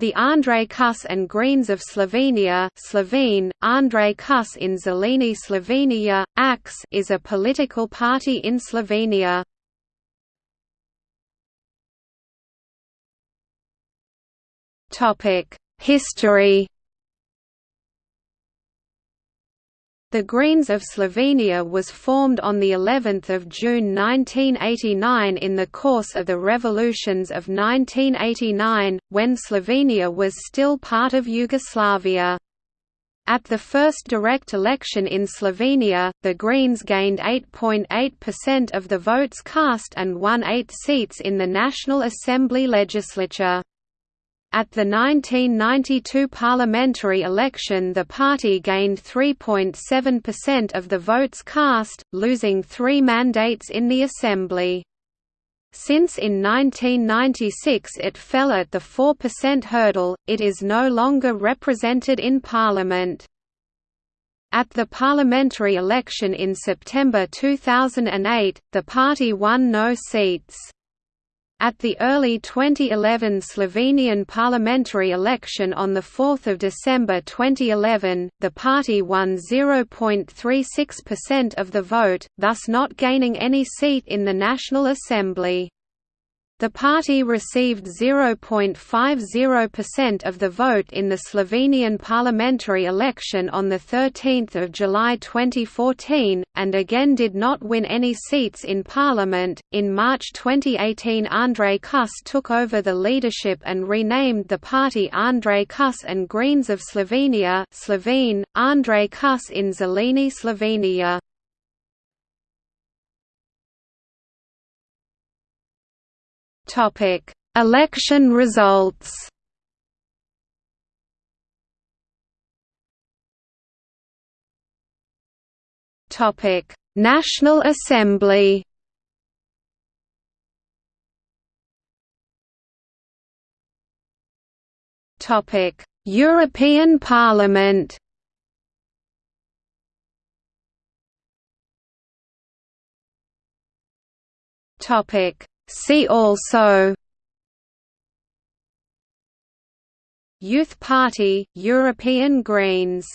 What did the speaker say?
The Andrej Kus and Greens of Slovenia Slovene, Andrej Kus in Zeleni Slovenia, AKS is a political party in Slovenia. History The Greens of Slovenia was formed on the 11th of June 1989 in the course of the revolutions of 1989 when Slovenia was still part of Yugoslavia. At the first direct election in Slovenia, the Greens gained 8.8% of the votes cast and won 8 seats in the National Assembly legislature. At the 1992 parliamentary election the party gained 3.7% of the votes cast, losing three mandates in the assembly. Since in 1996 it fell at the 4% hurdle, it is no longer represented in parliament. At the parliamentary election in September 2008, the party won no seats. At the early 2011 Slovenian parliamentary election on 4 December 2011, the party won 0.36% of the vote, thus not gaining any seat in the National Assembly. The party received 0.50% of the vote in the Slovenian parliamentary election on 13 July 2014, and again did not win any seats in parliament. In March 2018, Andrej Kus took over the leadership and renamed the party Andrej Kus and Greens of Slovenia Slovene, Andrej Kus in Zeleni Slovenia. Topic: Election results. Topic: National Assembly. Topic: European Parliament. Topic: See also Youth Party, European Greens